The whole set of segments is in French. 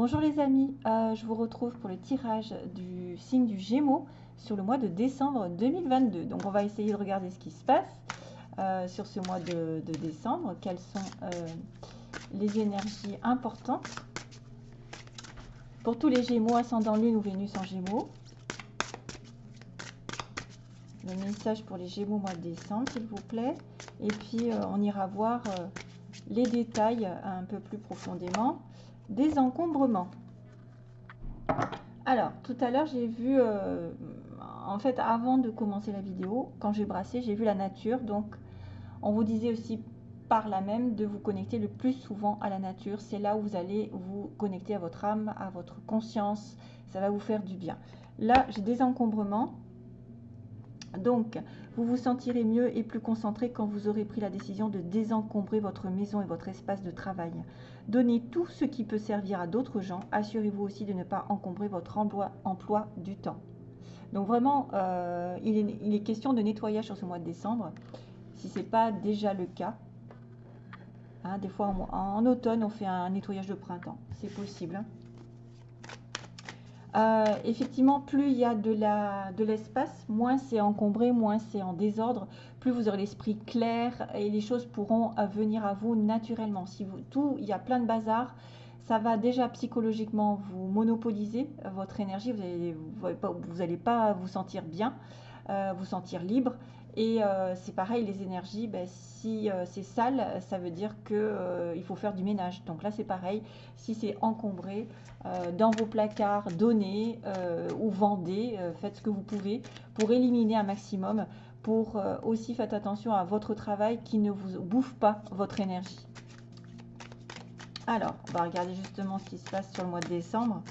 Bonjour les amis, euh, je vous retrouve pour le tirage du signe du Gémeaux sur le mois de décembre 2022. Donc on va essayer de regarder ce qui se passe euh, sur ce mois de, décembre, quelles sont euh, les énergies importantes pour tous les Gémeaux, ascendant Lune ou Vénus en Gémeaux? Le message pour les Gémeaux mois de décembre, s'il vous plaît. Et puis on ira voir les détails un peu plus profondément des encombrements. Alors, tout à l'heure, j'ai vu, euh, en fait, avant de commencer la vidéo, quand j'ai brassé, j'ai vu la nature. Donc, on vous disait aussi par là même de vous connecter le plus souvent à la nature. C'est là où vous allez vous connecter à votre âme, à votre conscience. Ça va vous faire du bien. Là, j'ai des encombrements. Donc, vous vous sentirez mieux et plus concentré quand vous aurez pris la décision de désencombrer votre maison et votre espace de travail. Donnez tout ce qui peut servir à d'autres gens. Assurez-vous aussi de ne pas encombrer votre emploi, du temps. Donc vraiment, euh, il, est, question de nettoyage sur ce mois de décembre. Si ce n'est pas déjà le cas, hein, des fois en, automne, on fait un nettoyage de printemps. C'est possible. Hein. Euh, effectivement, plus il y a de l'espace, de moins c'est encombré, moins c'est en désordre, plus vous aurez l'esprit clair et les choses pourront euh, venir à vous naturellement. Si tout, il y a plein de bazar, ça va déjà psychologiquement vous monopoliser euh, votre énergie, vous n'allez vous pas vous sentir bien, vous sentir libre et euh, c'est pareil, les énergies, ben, si euh, c'est sale, ça veut dire qu'il euh, faut faire du ménage. Donc là, c'est pareil. Si c'est encombré, dans vos placards, donnez ou vendez, faites ce que vous pouvez pour éliminer un maximum. Pour aussi faites attention à votre travail qui ne vous bouffe pas votre énergie. Alors, on va regarder justement ce qui se passe sur le mois de décembre.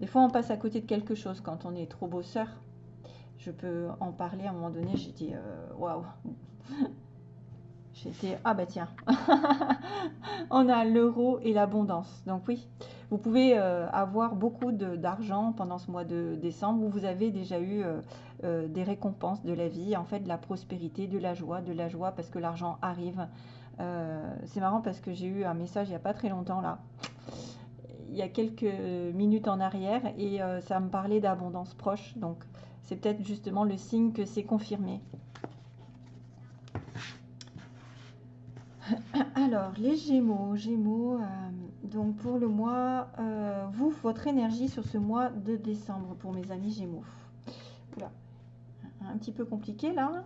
Des fois, on passe à côté de quelque chose quand on est trop bosseur. Je peux en parler à un moment donné. J'ai dit, euh, waouh. J'étais, ah bah tiens, on a l'euro et l'abondance. Donc oui, vous pouvez euh, avoir beaucoup d'argent pendant ce mois de décembre où vous avez déjà eu euh, des récompenses de la vie, en fait de la prospérité, de la joie, de la joie parce que l'argent arrive. C'est marrant parce que j'ai eu un message il n'y a pas très longtemps là il y a quelques minutes en arrière et euh, ça me parlait d'abondance proche. Donc, c'est peut-être justement le signe que c'est confirmé. Alors, les Gémeaux, Gémeaux, euh, donc pour le mois, euh, vous, votre énergie sur ce mois de décembre pour mes amis Gémeaux. un petit peu compliqué là.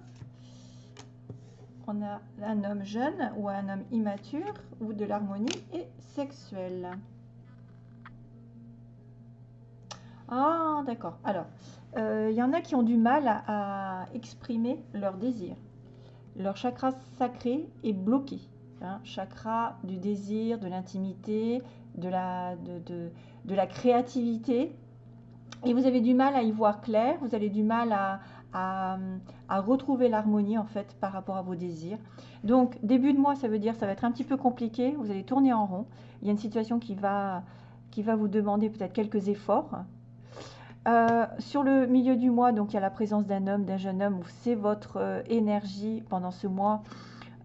On a un homme jeune ou un homme immature ou de l'harmonie et sexuelle. Ah, d'accord. Alors, il euh, y en a qui ont du mal à, exprimer leur désir. Leur chakra sacré est bloqué. Hein. chakra du désir, de l'intimité, de la, de, de, la créativité. Et vous avez du mal à y voir clair, vous avez du mal à, à, à retrouver l'harmonie en fait par rapport à vos désirs. Donc début de mois, ça veut dire ça va être un petit peu compliqué, vous allez tourner en rond. Il y a une situation qui va, qui va vous demander peut-être quelques efforts, euh, sur le milieu du mois, donc il y a la présence d'un homme, d'un jeune homme, où c'est votre euh, énergie pendant ce mois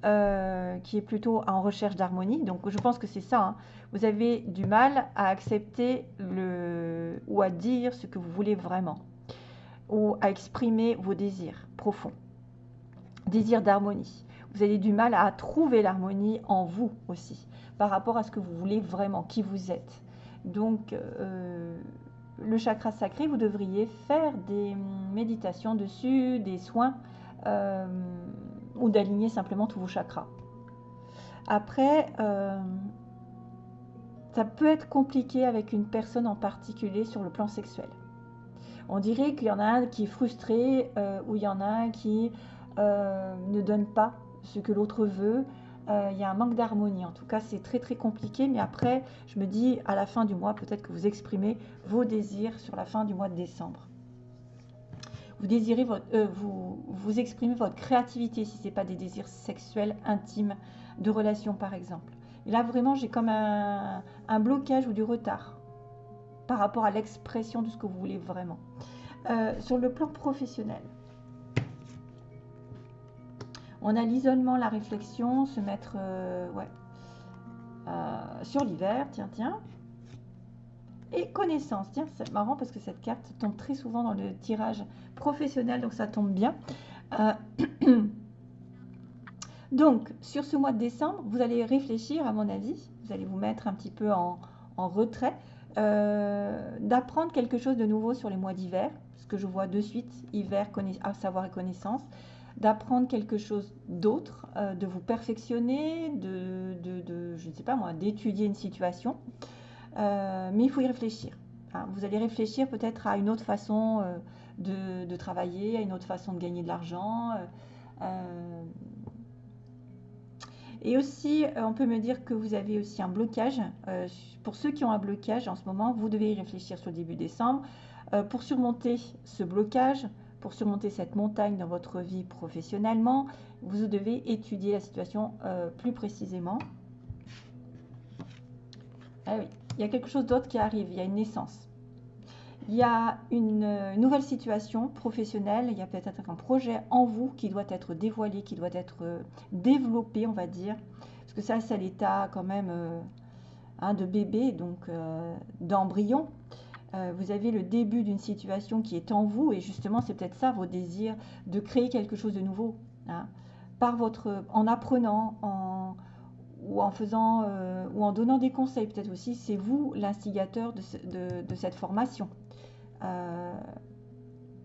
euh, qui est plutôt en recherche d'harmonie. Donc je pense que c'est ça. Hein. Vous avez du mal à accepter le, ou à dire ce que vous voulez vraiment, ou à exprimer vos désirs profonds. Désir d'harmonie. Vous avez du mal à trouver l'harmonie en vous aussi, par rapport à ce que vous voulez vraiment, qui vous êtes. Donc, le chakra sacré, vous devriez faire des méditations dessus, des soins, euh, ou d'aligner simplement tous vos chakras. Après, euh, ça peut être compliqué avec une personne en particulier sur le plan sexuel. On dirait qu'il y en a un qui est frustré, euh, ou il y en a un qui ne donne pas ce que l'autre veut, euh, il y a un manque d'harmonie. En tout cas, c'est très très compliqué. Mais après, je me dis, à la fin du mois, peut-être que vous exprimez vos désirs sur la fin du mois de décembre. Vous désirez euh, vous, vous exprimez votre créativité si ce n'est pas des désirs sexuels intimes de relation par exemple. Et là vraiment j'ai comme un, blocage ou du retard par rapport à l'expression de ce que vous voulez vraiment. Euh, sur le plan professionnel, On a l'isolement, la réflexion, se mettre ouais, sur l'hiver, tiens, tiens. Et connaissance, tiens, c'est marrant parce que cette carte tombe très souvent dans le tirage professionnel, donc ça tombe bien. donc, sur ce mois de décembre, vous allez réfléchir, à mon avis, vous allez vous mettre un petit peu en, retrait, d'apprendre quelque chose de nouveau sur les mois d'hiver, ce que je vois de suite, hiver, savoir et connaissance, d'apprendre quelque chose d'autre, euh, de vous perfectionner, de, de, je ne sais pas moi, d'étudier une situation. Euh, mais il faut y réfléchir. Hein. Vous allez réfléchir peut-être à une autre façon euh, de, travailler, à une autre façon de gagner de l'argent. et aussi, on peut me dire que vous avez aussi un blocage. pour ceux qui ont un blocage en ce moment, vous devez y réfléchir sur le début décembre. pour surmonter ce blocage, pour surmonter cette montagne dans votre vie professionnellement, vous devez étudier la situation euh, plus précisément. Ah oui, il y a quelque chose d'autre qui arrive, il y a une naissance. Il y a une, euh, nouvelle situation professionnelle, il y a peut-être un projet en vous qui doit être dévoilé, qui doit être euh, développé, on va dire. Parce que ça, c'est l'état quand même hein, de bébé, donc d'embryon. Euh, vous avez le début d'une situation qui est en vous et justement c'est peut-être ça vos désirs de créer quelque chose de nouveau hein. par votre en apprenant en, ou en faisant euh, ou en donnant des conseils peut-être aussi c'est vous l'instigateur de, cette formation euh,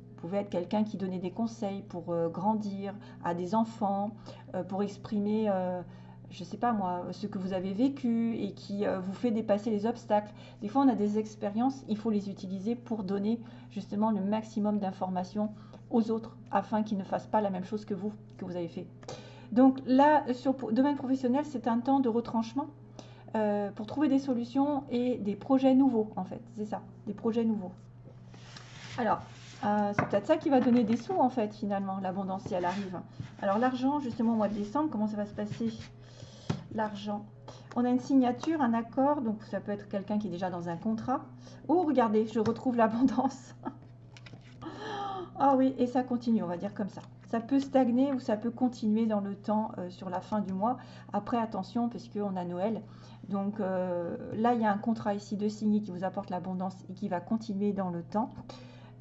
vous pouvez être quelqu'un qui donnait des conseils pour grandir à des enfants pour exprimer je ne sais pas moi, ce que vous avez vécu et qui euh, vous fait dépasser les obstacles. Des fois, on a des expériences, il faut les utiliser pour donner justement le maximum d'informations aux autres afin qu'ils ne fassent pas la même chose que vous, que vous avez fait. Donc là, sur le domaine professionnel, c'est un temps de retranchement euh, pour trouver des solutions et des projets nouveaux, en fait. C'est ça, des projets nouveaux. Alors, euh, c'est peut-être ça qui va donner des sous, en fait, finalement, l'abondance, si elle arrive. Alors, l'argent, justement, au mois de décembre, comment ça va se passer? L'argent. On a une signature, un accord, donc ça peut être quelqu'un qui est déjà dans un contrat. Oh, regardez, je retrouve l'abondance. ah oui, et ça continue, on va dire comme ça. Ça peut stagner ou ça peut continuer dans le temps euh, sur la fin du mois. Après, attention, parce qu'on a Noël. Donc euh, là, il y a un contrat ici de signer qui vous apporte l'abondance et qui va continuer dans le temps.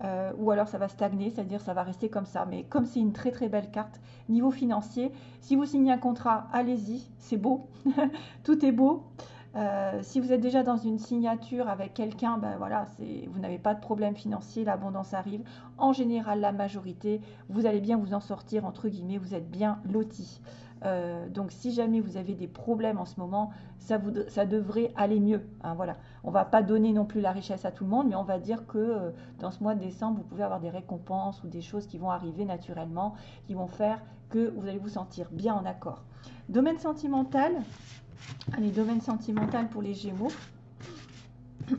Euh, ou alors ça va stagner, c'est-à-dire ça va rester comme ça. Mais comme c'est une très très belle carte, niveau financier, si vous signez un contrat, allez-y, c'est beau, tout est beau. Euh, si vous êtes déjà dans une signature avec quelqu'un, ben voilà, vous n'avez pas de problème financier, l'abondance arrive. En général, la majorité, vous allez bien vous en sortir, entre guillemets, vous êtes bien loti. Euh, donc si jamais vous avez des problèmes en ce moment, ça, devrait aller mieux. Hein, voilà. On ne va pas donner non plus la richesse à tout le monde, mais on va dire que euh, dans ce mois de décembre, vous pouvez avoir des récompenses ou des choses qui vont arriver naturellement, qui vont faire que vous allez vous sentir bien en accord. Domaine sentimental. Allez, domaine sentimental pour les Gémeaux.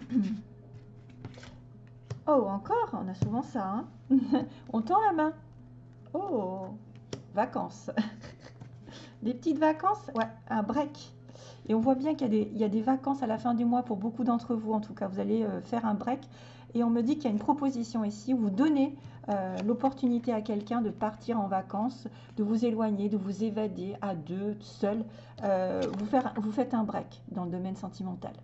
Oh, encore On a souvent ça. Hein on tend la main. Oh, vacances. Des petites vacances Ouais, un break. Et on voit bien qu'il y, a des vacances à la fin du mois pour beaucoup d'entre vous, en tout cas. Vous allez euh, faire un break. Et on me dit qu'il y a une proposition ici où vous donnez euh, l'opportunité à quelqu'un de partir en vacances, de vous éloigner, de vous évader à deux, seul. Euh, vous, faites un break dans le domaine sentimental.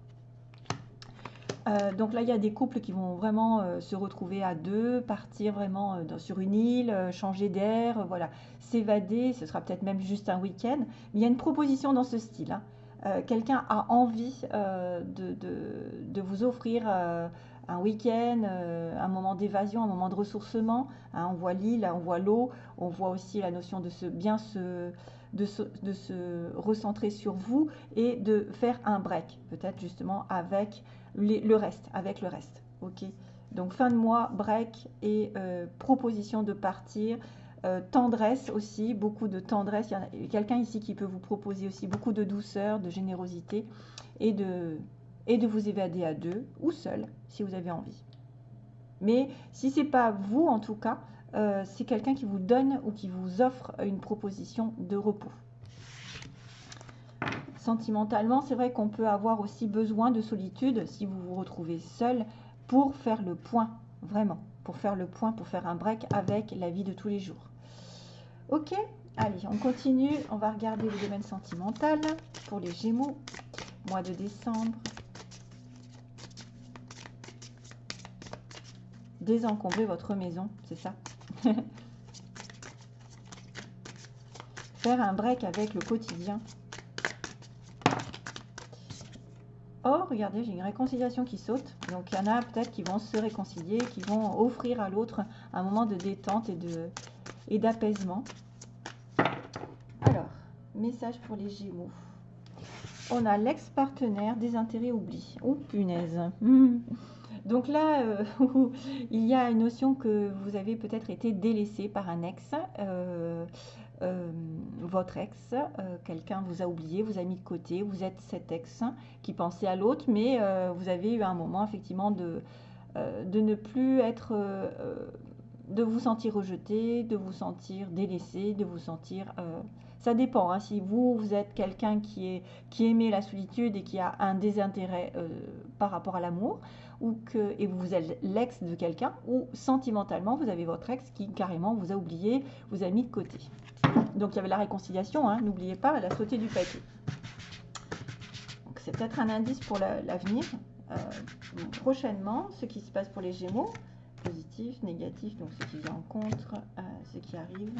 Donc là, il y a des couples qui vont vraiment se retrouver à deux, partir vraiment sur une île, changer d'air, voilà s'évader, ce sera peut-être même juste un week-end, mais il y a une proposition dans ce style. Hein. Euh, quelqu'un a envie euh, de, vous offrir euh, un week-end, un moment d'évasion, un moment de ressourcement. Hein. on voit l'île, on voit l'eau, on voit aussi la notion de se bien se, de se, recentrer sur vous et de faire un break, peut-être justement avec le reste, avec le reste. Ok? Donc fin de mois, break et proposition de partir euh, tendresse aussi, beaucoup de tendresse. Il y a quelqu'un ici qui peut vous proposer aussi beaucoup de douceur, de générosité et de, et de vous évader à deux ou seul si vous avez envie. Mais si ce n'est pas vous en tout cas, euh, c'est quelqu'un qui vous donne ou qui vous offre une proposition de repos. Sentimentalement, c'est vrai qu'on peut avoir aussi besoin de solitude si vous vous retrouvez seul pour faire le point, vraiment, pour faire le point, pour faire un break avec la vie de tous les jours. Ok, Allez, on continue. On va regarder le domaine sentimental pour les Gémeaux. Mois de décembre. Désencombrer votre maison, c'est ça? Faire un break avec le quotidien. Oh, regardez, j'ai une réconciliation qui saute. Donc, il y en a peut-être qui vont se réconcilier, qui vont offrir à l'autre un moment de détente et d'apaisement. Alors, message pour les Gémeaux. On a l'ex-partenaire des intérêts oubliés. Oh, punaise. Donc là, euh, il y a une notion que vous avez peut-être été délaissé par un ex. Euh, euh, votre ex, euh, quelqu'un vous a oublié, vous a mis de côté, vous êtes cet ex qui pensait à l'autre, mais vous avez eu un moment effectivement de, de ne plus être, de vous sentir rejeté, de vous sentir délaissé, de vous sentir... ça dépend, hein, si vous, vous êtes quelqu'un qui, est, qui aimait la solitude et qui a un désintérêt par rapport à l'amour, et vous êtes l'ex de quelqu'un, ou sentimentalement, vous avez votre ex qui carrément vous a oublié, vous a mis de côté. Donc il y avait la réconciliation, hein, n'oubliez pas, elle a sauté du papier. c'est peut-être un indice pour l'avenir. Euh, prochainement, ce qui se passe pour les Gémeaux, positif, négatif, donc ce qui vient en contre, euh, ce qui arrive.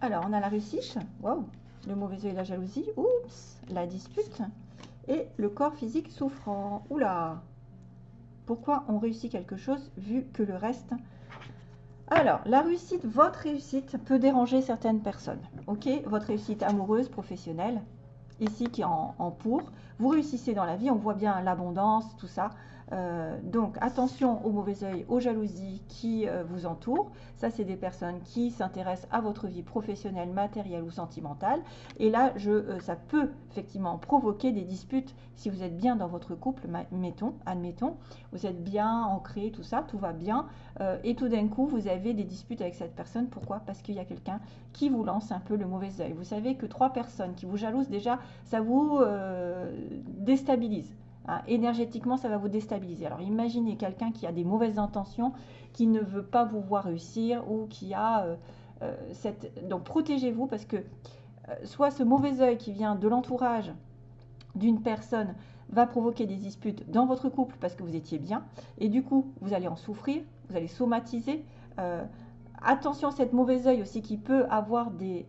Alors, on a la réussite, waouh, le mauvais œil et la jalousie, oups, la dispute, et le corps physique souffrant. Oula, pourquoi on réussit quelque chose vu que le reste... Alors, la réussite, votre réussite peut déranger certaines personnes. Ok, votre réussite amoureuse, professionnelle, ici qui est en, en pour. Vous réussissez dans la vie, on voit bien l'abondance, tout ça. Euh, donc attention aux mauvais oeil, aux jalousies qui euh, vous entourent. Ça, c'est des personnes qui s'intéressent à votre vie professionnelle, matérielle ou sentimentale. Et là, euh, ça peut effectivement provoquer des disputes si vous êtes bien dans votre couple, mettons, admettons, vous êtes bien ancré, tout ça, tout va bien. et tout d'un coup, vous avez des disputes avec cette personne. Pourquoi? Parce qu'il y a quelqu'un qui vous lance un peu le mauvais oeil. Vous savez que trois personnes qui vous jalousent, déjà, ça vous déstabilise. Hein, énergétiquement, ça va vous déstabiliser. Alors imaginez quelqu'un qui a des mauvaises intentions, qui ne veut pas vous voir réussir ou qui a euh, euh, cette... Donc protégez-vous parce que euh, soit ce mauvais œil qui vient de l'entourage d'une personne va provoquer des disputes dans votre couple parce que vous étiez bien et du coup vous allez en souffrir, vous allez somatiser. attention à cette mauvaise œil aussi qui peut avoir des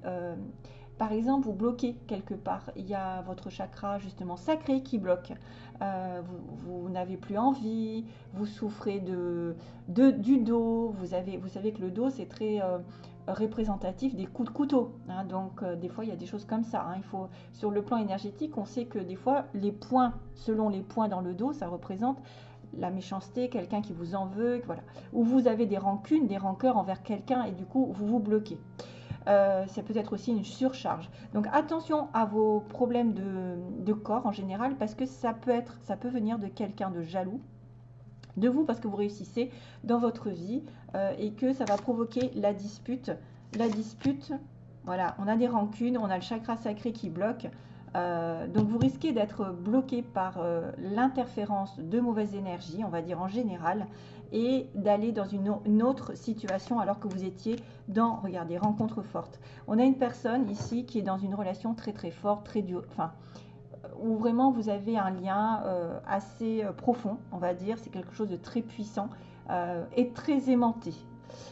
par exemple, vous bloquez quelque part. Il y a votre chakra justement sacré qui bloque. Euh, vous, n'avez plus envie, vous souffrez de, du dos. Vous, avez, vous savez que le dos, c'est très euh, représentatif des coups de couteau. Hein. donc, euh, des fois, il y a des choses comme ça. Hein. Sur le plan énergétique, on sait que des fois, les points, selon les points dans le dos, ça représente la méchanceté, quelqu'un qui vous en veut, voilà. Ou vous avez des rancunes, des rancœurs envers quelqu'un et du coup, vous vous bloquez. Euh, ça peut être aussi une surcharge. Donc attention à vos problèmes de, corps en général parce que ça peut être, ça peut venir de quelqu'un de jaloux de vous parce que vous réussissez dans votre vie euh, et que ça va provoquer la dispute. La dispute, voilà, on a des rancunes, on a le chakra sacré qui bloque. Euh, donc vous risquez d'être bloqué par l'interférence de mauvaises énergies, on va dire en général, et d'aller dans une, autre situation alors que vous étiez dans, regardez, rencontre forte. On a une personne ici qui est dans une relation très très forte, très dure, enfin, où vraiment vous avez un lien euh, assez euh, profond, on va dire, c'est quelque chose de très puissant euh, et très aimanté.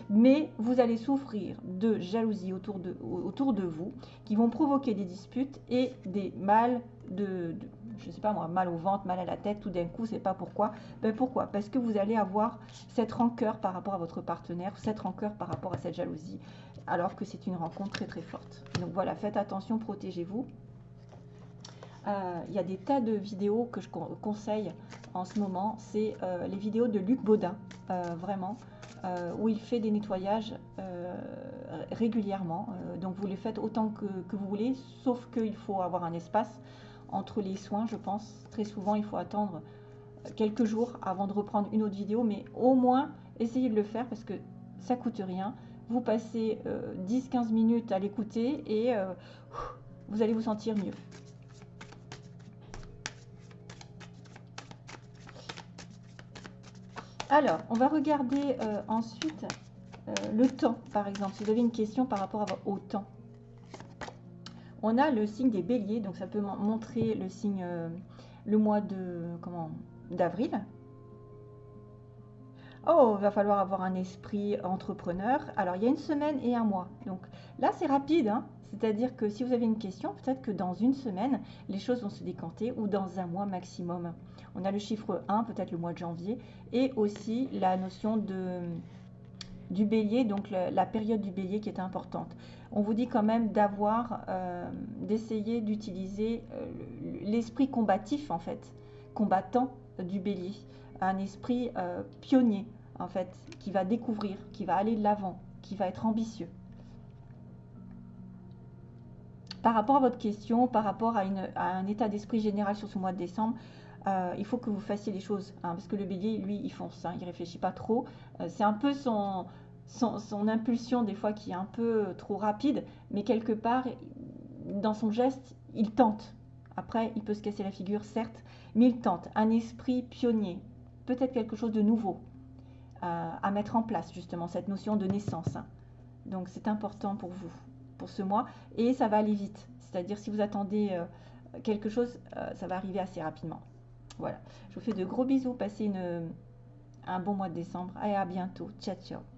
Mais vous allez souffrir de jalousie autour de, autour de vous qui vont provoquer des disputes et des mal de je sais pas moi, mal au ventre, mal à la tête, tout d'un coup, c'est pas pourquoi. Ben pourquoi? Parce que vous allez avoir cette rancœur par rapport à votre partenaire, cette rancœur par rapport à cette jalousie, alors que c'est une rencontre très très forte. Donc voilà, faites attention, protégez-vous. Euh, il y a des tas de vidéos que je conseille en ce moment. C'est euh, les vidéos de Luc Baudin, euh, vraiment, où il fait des nettoyages régulièrement. donc vous les faites autant que, vous voulez, sauf qu'il faut avoir un espace entre les soins, je pense. Très souvent, il faut attendre quelques jours avant de reprendre une autre vidéo, mais au moins, essayez de le faire parce que ça coûte rien. Vous passez 10-15 euh, minutes à l'écouter et euh, vous allez vous sentir mieux. Alors, on va regarder euh, ensuite euh, le temps, par exemple. Si vous avez une question par rapport au temps. On a le signe des béliers, donc ça peut montrer le signe, euh, le mois de comment d'avril. Oh, il va falloir avoir un esprit entrepreneur. Alors, il y a une semaine et un mois. Donc là, c'est rapide. Hein. C'est-à-dire que si vous avez une question, peut-être que dans une semaine, les choses vont se décanter ou dans un mois maximum. On a le chiffre 1, peut-être le mois de janvier, et aussi la notion de, du bélier, donc la période du bélier qui est importante. On vous dit quand même d'avoir, euh, d'essayer d'utiliser euh, l'esprit combatif en fait, combattant du bélier, un esprit euh, pionnier en fait, qui va découvrir, qui va aller de l'avant, qui va être ambitieux. Par rapport à votre question, par rapport à, un état d'esprit général sur ce mois de décembre, euh, il faut que vous fassiez les choses. Hein, parce que le bélier, lui, il fonce, hein, il ne réfléchit pas trop. Euh, c'est un peu son, impulsion, des fois, qui est un peu trop rapide, mais quelque part, dans son geste, il tente. Après, il peut se casser la figure, certes, mais il tente. Un esprit pionnier, peut-être quelque chose de nouveau euh, à mettre en place, justement, cette notion de naissance. Hein. Donc, c'est important pour vous ce mois et ça va aller vite. C'est-à-dire si vous attendez euh, quelque chose, euh, ça va arriver assez rapidement. Voilà. Je vous fais de gros bisous. Passez une, un bon mois de décembre et à bientôt. Ciao, ciao.